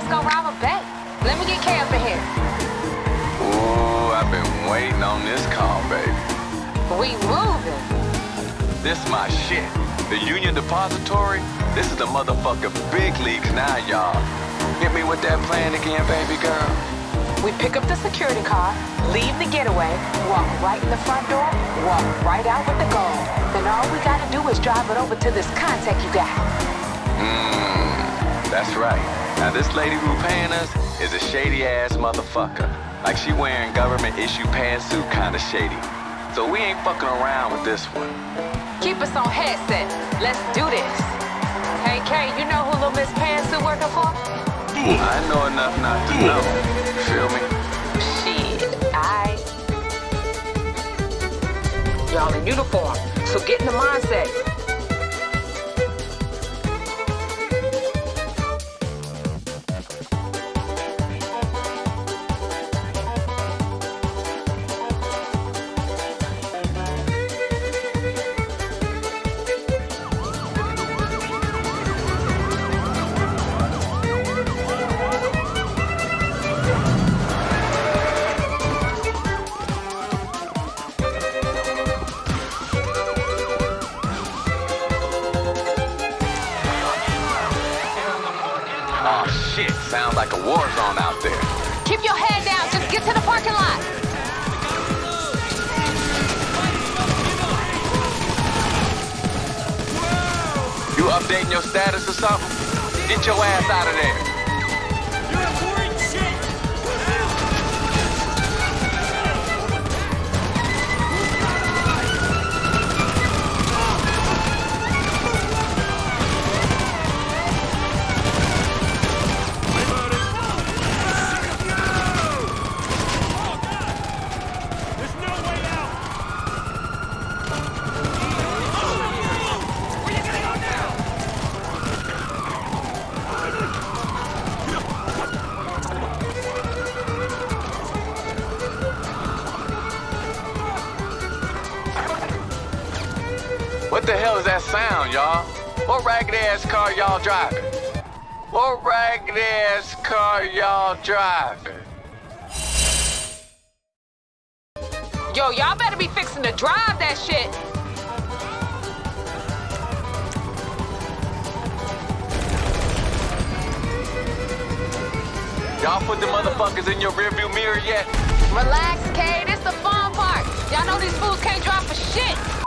let's go rob a bank. Let me get Kay up in here. Ooh, I've been waiting on this call, baby. We moving. This my shit. The Union Depository, this is the motherfucker big leagues now, y'all. Hit me with that plan again, baby girl. We pick up the security car, leave the getaway, walk right in the front door, walk right out with the gold. Then all we gotta do is drive it over to this contact you got. Mmm that's right. Now this lady who paying us is a shady ass motherfucker. Like she wearing government issue pantsuit kinda shady. So we ain't fucking around with this one. Keep us on headset. Let's do this. Hey, Kay, you know who Lil Miss Pantsuit working for? I know enough not to know. Feel me? Shit, I. Y'all in uniform, so get in the mindset. Oh shit, sounds like a war zone out there. Keep your head down, just get to the parking lot. You updating your status or something? Get your ass out of there. The hell is that sound, y'all? What ragged ass car y'all driving? What ragged ass car y'all driving? Yo, y'all better be fixing to drive that shit. Y'all put the motherfuckers in your rearview mirror yet? Relax, Kay. This the fun part. Y'all know these fools can't drive for shit.